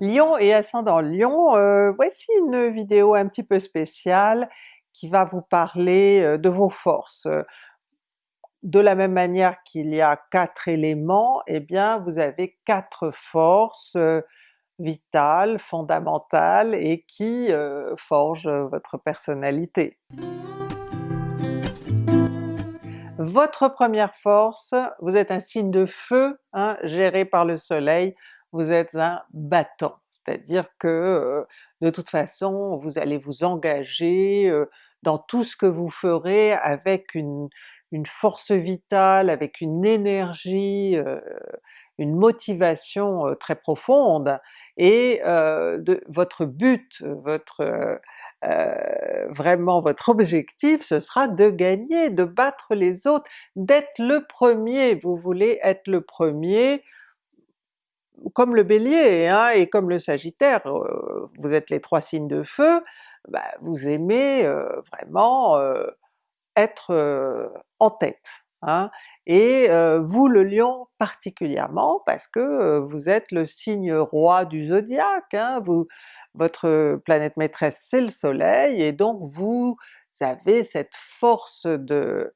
Lion et ascendant Lion, euh, voici une vidéo un petit peu spéciale qui va vous parler euh, de vos forces. De la même manière qu'il y a quatre éléments, eh bien vous avez quatre forces euh, vitales, fondamentales et qui forgent votre personnalité. Votre première force, vous êtes un signe de feu, hein, géré par le soleil, vous êtes un battant, c'est-à-dire que euh, de toute façon vous allez vous engager euh, dans tout ce que vous ferez avec une, force vitale, avec une énergie, euh, une motivation très profonde, et votre but, votre vraiment votre objectif ce sera de gagner, de battre les autres, d'être le premier, vous voulez être le premier, comme le Bélier hein, et comme le Sagittaire, euh, vous êtes les trois signes de feu, bah, vous aimez euh, vraiment euh, être en tête. Hein. Et vous le Lion particulièrement parce que vous êtes le signe roi du zodiaque, hein, votre planète maîtresse c'est le soleil, et donc vous avez cette force de,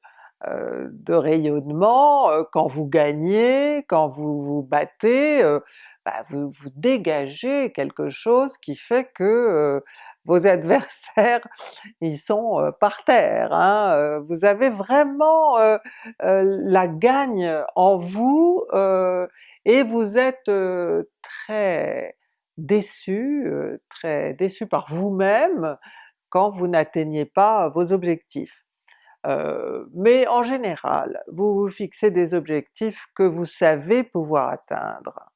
de rayonnement, euh, quand vous gagnez, quand vous vous battez, euh, bah, vous, vous dégagez quelque chose qui fait que vos adversaires ils sont par terre. Hein. Vous avez vraiment la gagne en vous et vous êtes très déçu, très déçu par vous-même quand vous n'atteignez pas vos objectifs. Euh, mais en général, vous vous fixez des objectifs que vous savez pouvoir atteindre.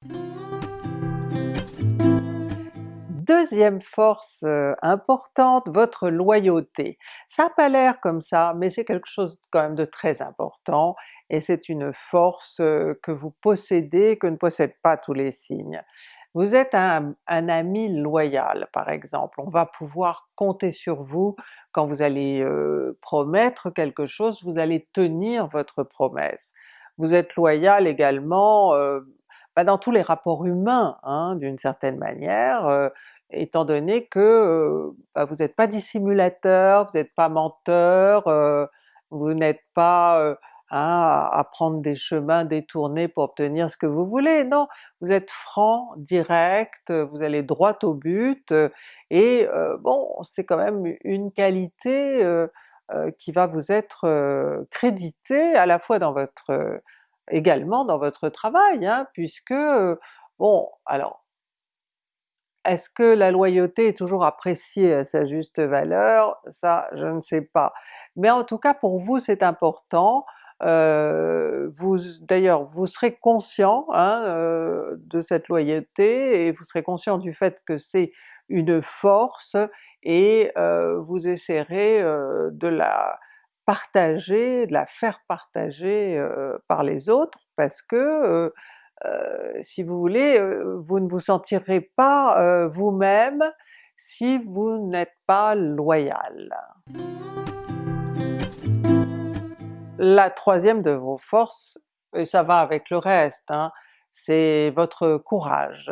Deuxième force euh, importante, votre loyauté. Ça n'a pas l'air comme ça, mais c'est quelque chose quand même de très important, et c'est une force euh, que vous possédez, que ne possèdent pas tous les signes. Vous êtes un, ami loyal par exemple, on va pouvoir compter sur vous quand vous allez euh, promettre quelque chose, vous allez tenir votre promesse. Vous êtes loyal également euh, bah, dans tous les rapports humains hein, d'une certaine manière, euh, étant donné que bah, vous n'êtes pas dissimulateur, vous n'êtes pas menteur, vous n'êtes pas Hein, à, prendre des chemins détournés pour obtenir ce que vous voulez, non! Vous êtes franc, direct, vous allez droit au but, et euh, bon, c'est quand même une qualité euh, euh, qui va vous être créditée à la fois dans votre également dans votre travail, hein, puisque bon, alors est-ce que la loyauté est toujours appréciée à sa juste valeur? Ça, je ne sais pas. Mais en tout cas pour vous c'est important, euh, vous d'ailleurs vous serez conscient hein, euh, de cette loyauté et vous serez conscient du fait que c'est une force et euh, vous essaierez de la partager, de la faire partager par les autres parce que si vous voulez, vous ne vous sentirez pas vous-même si vous n'êtes pas loyal. La troisième de vos forces, et ça va avec le reste, hein, c'est votre courage.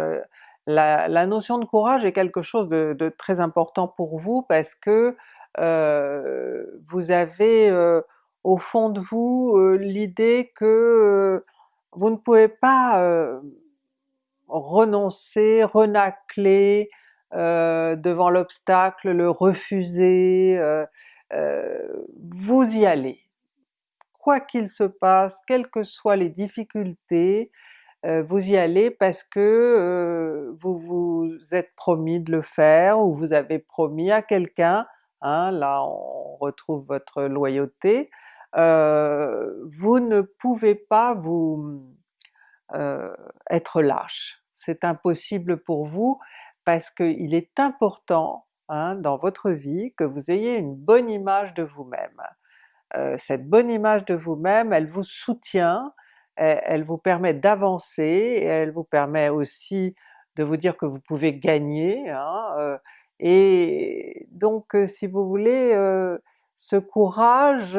La, notion de courage est quelque chose de, très important pour vous parce que euh, vous avez euh, au fond de vous euh, l'idée que vous ne pouvez pas renoncer, renacler devant l'obstacle, le refuser, vous y allez quoi qu'il se passe, quelles que soient les difficultés, euh, vous y allez parce que euh, vous vous êtes promis de le faire, ou vous avez promis à quelqu'un, hein, là on retrouve votre loyauté, euh, vous ne pouvez pas vous être lâche. C'est impossible pour vous parce qu'il est important hein, dans votre vie que vous ayez une bonne image de vous-même. Euh, cette bonne image de vous-même, elle vous soutient, elle, vous permet d'avancer, elle vous permet aussi de vous dire que vous pouvez gagner, hein, euh, et donc euh, si vous voulez, ce courage,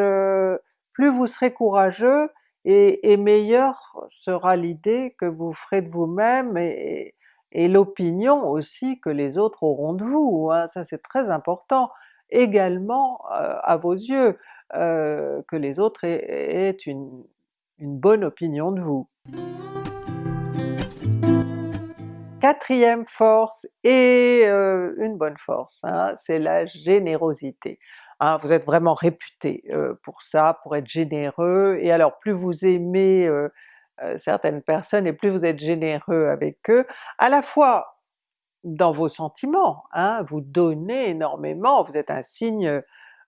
plus vous serez courageux, et, meilleure sera l'idée que vous ferez de vous-même, et, et l'opinion aussi que les autres auront de vous, hein, ça c'est très important, également à vos yeux, euh, que les autres aient, une, bonne opinion de vous. Quatrième force, et euh, une bonne force, hein, c'est la générosité. Hein, vous êtes vraiment réputé pour ça, pour être généreux, et alors plus vous aimez certaines personnes et plus vous êtes généreux avec eux, à la fois dans vos sentiments, hein, vous donnez énormément, vous êtes un signe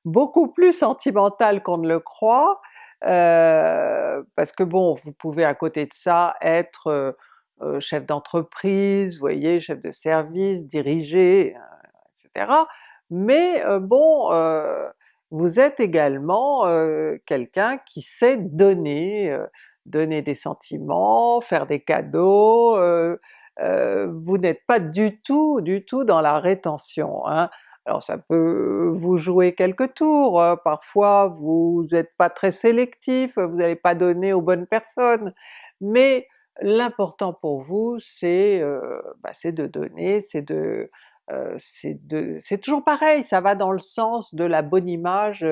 beaucoup plus sentimental qu'on ne le croit, euh, parce que bon, vous pouvez à côté de ça être euh, euh, chef d'entreprise, voyez, chef de service, diriger, etc. Mais bon, vous êtes également quelqu'un qui sait donner, donner des sentiments, faire des cadeaux, vous n'êtes pas du tout, du tout dans la rétention. Hein. Alors ça peut vous jouer quelques tours, hein. parfois vous n'êtes pas très sélectif, vous n'allez pas donner aux bonnes personnes, mais l'important pour vous c'est euh, bah, de donner, c'est de euh, c'est toujours pareil, ça va dans le sens de la bonne image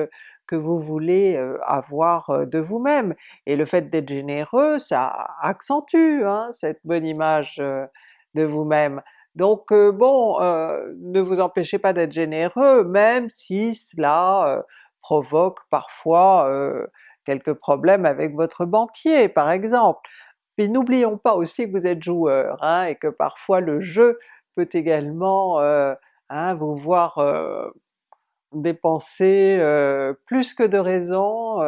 que vous voulez euh, avoir euh, de vous-même. Et le fait d'être généreux, ça accentue hein, cette bonne image de vous-même. Donc bon, ne vous empêchez pas d'être généreux, même si cela provoque parfois quelques problèmes avec votre banquier par exemple. Puis n'oublions pas aussi que vous êtes joueur, hein, et que parfois le jeu peut également euh, hein, vous voir euh, dépenser euh, plus que de raison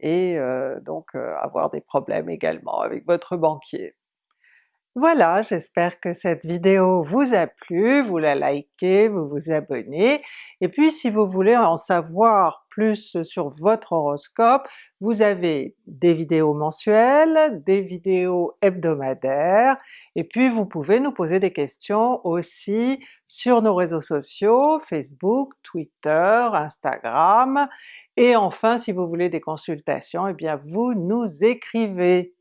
et donc avoir des problèmes également avec votre banquier. Voilà, j'espère que cette vidéo vous a plu, vous la likez, vous vous abonnez, et puis si vous voulez en savoir plus sur votre horoscope, vous avez des vidéos mensuelles, des vidéos hebdomadaires, et puis vous pouvez nous poser des questions aussi sur nos réseaux sociaux, Facebook, Twitter, Instagram, et enfin si vous voulez des consultations, eh bien vous nous écrivez!